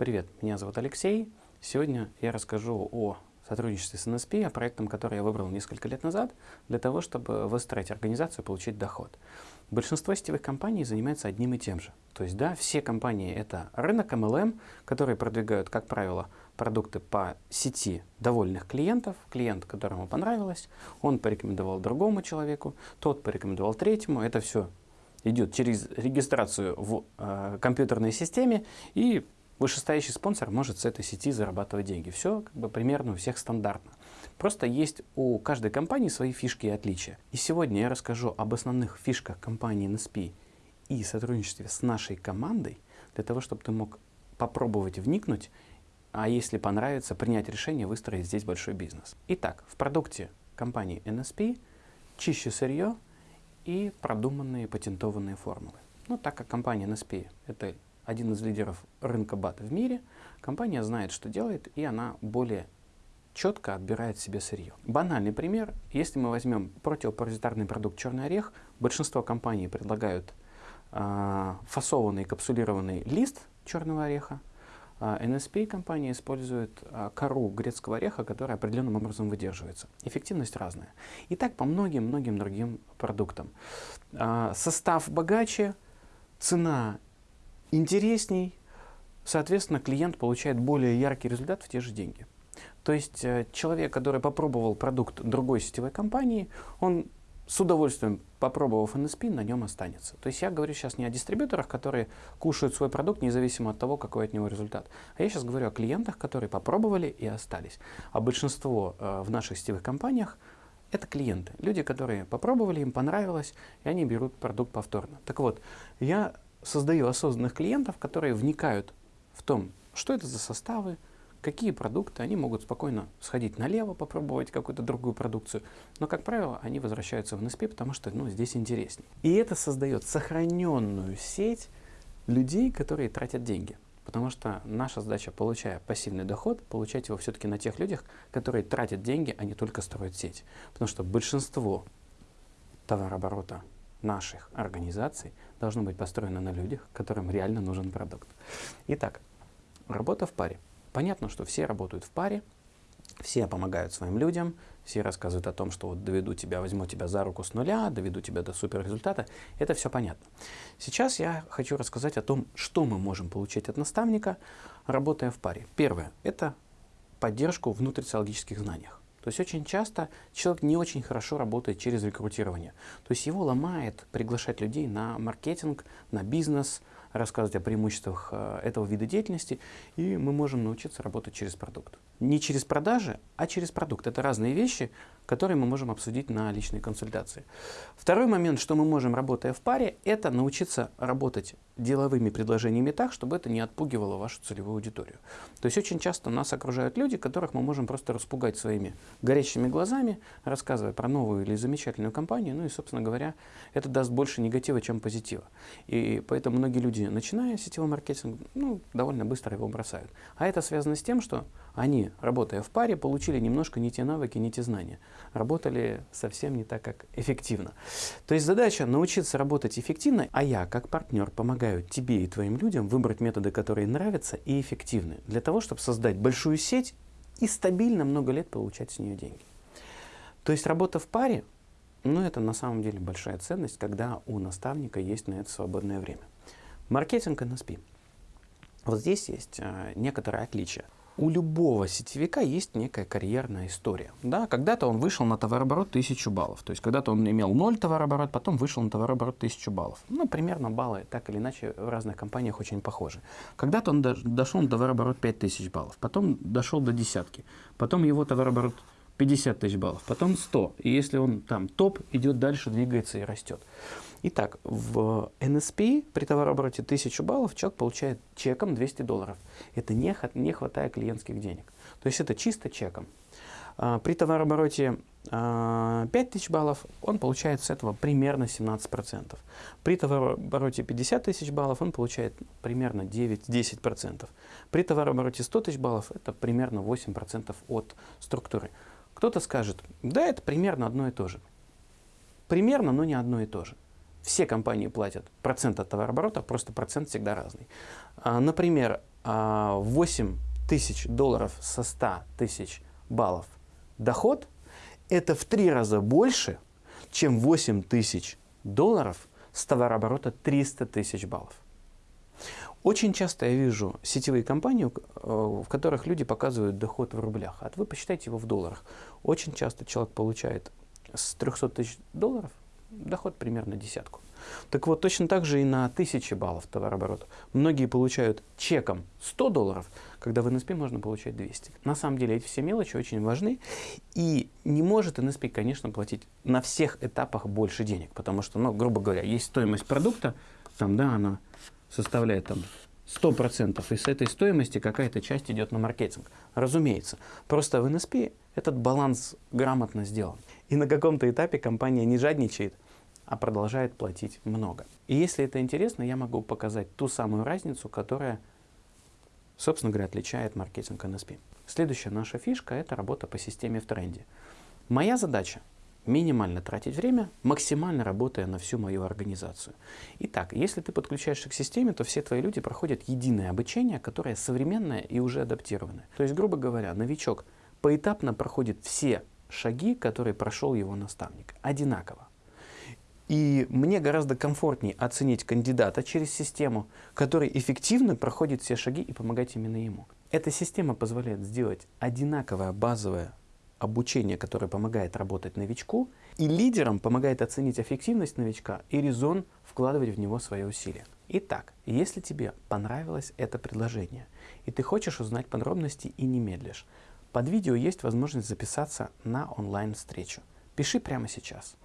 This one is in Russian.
Привет, меня зовут Алексей. Сегодня я расскажу о сотрудничестве с NSP, о проектом, который я выбрал несколько лет назад, для того, чтобы выстроить организацию и получить доход. Большинство сетевых компаний занимается одним и тем же. То есть, да, все компании — это рынок MLM, которые продвигают, как правило, продукты по сети довольных клиентов, клиент, которому понравилось, он порекомендовал другому человеку, тот порекомендовал третьему, это все идет через регистрацию в э, компьютерной системе и вышестоящий спонсор может с этой сети зарабатывать деньги. Все как бы примерно у всех стандартно. Просто есть у каждой компании свои фишки и отличия. И сегодня я расскажу об основных фишках компании NSP и сотрудничестве с нашей командой, для того, чтобы ты мог попробовать вникнуть, а если понравится, принять решение выстроить здесь большой бизнес. Итак, в продукте компании NSP чище сырье и продуманные патентованные формулы. Ну, так как компания NSP — это один из лидеров рынка бата в мире, компания знает, что делает, и она более четко отбирает себе сырье. Банальный пример. Если мы возьмем противопаразитарный продукт «Черный орех», большинство компаний предлагают э, фасованный капсулированный лист черного ореха, а NSP компания использует а, кору грецкого ореха, которая определенным образом выдерживается. Эффективность разная. И так по многим-многим другим продуктам. А, состав богаче, цена интересней, соответственно, клиент получает более яркий результат в те же деньги. То есть э, человек, который попробовал продукт другой сетевой компании, он с удовольствием, попробовав NSP, на нем останется. То есть я говорю сейчас не о дистрибьюторах, которые кушают свой продукт независимо от того, какой от него результат. А я сейчас говорю о клиентах, которые попробовали и остались. А большинство э, в наших сетевых компаниях это клиенты. Люди, которые попробовали, им понравилось, и они берут продукт повторно. Так вот, я создаю осознанных клиентов, которые вникают в том, что это за составы, какие продукты, они могут спокойно сходить налево, попробовать какую-то другую продукцию, но, как правило, они возвращаются в NSP, потому что ну, здесь интереснее. И это создает сохраненную сеть людей, которые тратят деньги. Потому что наша задача, получая пассивный доход, получать его все-таки на тех людях, которые тратят деньги, а не только строят сеть. Потому что большинство товарооборота наших организаций должно быть построено на людях, которым реально нужен продукт. Итак, работа в паре. Понятно, что все работают в паре, все помогают своим людям, все рассказывают о том, что вот доведу тебя, возьму тебя за руку с нуля, доведу тебя до супер результата. Это все понятно. Сейчас я хочу рассказать о том, что мы можем получить от наставника, работая в паре. Первое – это поддержку в внутрисоциологических знаниях. То есть очень часто человек не очень хорошо работает через рекрутирование. То есть его ломает приглашать людей на маркетинг, на бизнес, рассказывать о преимуществах э, этого вида деятельности, и мы можем научиться работать через продукт. Не через продажи, а через продукт. Это разные вещи, которые мы можем обсудить на личной консультации. Второй момент, что мы можем, работая в паре, это научиться работать деловыми предложениями так, чтобы это не отпугивало вашу целевую аудиторию. То есть очень часто нас окружают люди, которых мы можем просто распугать своими горящими глазами, рассказывая про новую или замечательную компанию, ну и, собственно говоря, это даст больше негатива, чем позитива. И поэтому многие люди, начиная сетевой маркетинг, ну, довольно быстро его бросают. А это связано с тем, что они, работая в паре, получили немножко не те навыки, не те знания. Работали совсем не так, как эффективно. То есть задача научиться работать эффективно, а я, как партнер, помогаю тебе и твоим людям выбрать методы, которые нравятся и эффективны, для того, чтобы создать большую сеть и стабильно много лет получать с нее деньги. То есть работа в паре, ну это на самом деле большая ценность, когда у наставника есть на это свободное время. Маркетинг NSP. Вот здесь есть э, некоторые отличия у любого сетевика есть некая карьерная история. Да, когда-то он вышел на товарооборот 1000 баллов. То есть когда-то он имел 0 товарооборот, потом вышел на товарооборот 1000 баллов. Ну, примерно баллы так или иначе в разных компаниях очень похожи. Когда-то он дошел на товарооборот 5000 баллов, потом дошел до десятки, потом его товарооборот 50 тысяч баллов, потом 100. И если он там топ, идет дальше, двигается и растет. Итак, в NSP при товарообороте 1000 баллов человек получает чеком 200 долларов. Это не, не хватая клиентских денег. То есть это чисто чеком. А, при товарообороте 5000 а, баллов он получает с этого примерно 17%. При товарообороте 50 тысяч баллов он получает примерно 9-10%. При товарообороте 100 тысяч баллов это примерно 8% от структуры. Кто-то скажет, да, это примерно одно и то же. Примерно, но не одно и то же. Все компании платят процент от товарооборота, просто процент всегда разный. А, например, 8 тысяч долларов со 100 тысяч баллов доход, это в три раза больше, чем 8 тысяч долларов с товарооборота 300 тысяч баллов. Очень часто я вижу сетевые компании, э, в которых люди показывают доход в рублях, а вы посчитайте его в долларах. Очень часто человек получает с 300 тысяч долларов доход примерно десятку. Так вот, точно так же и на 1000 баллов товарооборота. Многие получают чеком 100 долларов, когда в NSP можно получать 200. На самом деле эти все мелочи очень важны. И не может NSP, конечно, платить на всех этапах больше денег, потому что, ну, грубо говоря, есть стоимость продукта, там, да, она составляет там 100%, и с этой стоимости какая-то часть идет на маркетинг. Разумеется. Просто в NSP этот баланс грамотно сделан. И на каком-то этапе компания не жадничает, а продолжает платить много. И если это интересно, я могу показать ту самую разницу, которая, собственно говоря, отличает маркетинг NSP. Следующая наша фишка – это работа по системе в тренде. Моя задача минимально тратить время, максимально работая на всю мою организацию. Итак, если ты подключаешься к системе, то все твои люди проходят единое обучение, которое современное и уже адаптированное. То есть, грубо говоря, новичок поэтапно проходит все шаги, которые прошел его наставник, одинаково. И мне гораздо комфортнее оценить кандидата через систему, который эффективно проходит все шаги и помогать именно ему. Эта система позволяет сделать одинаковое базовое обучение, которое помогает работать новичку, и лидерам помогает оценить эффективность новичка и резон вкладывать в него свои усилия. Итак, если тебе понравилось это предложение, и ты хочешь узнать подробности и не медлишь, под видео есть возможность записаться на онлайн-встречу. Пиши прямо сейчас.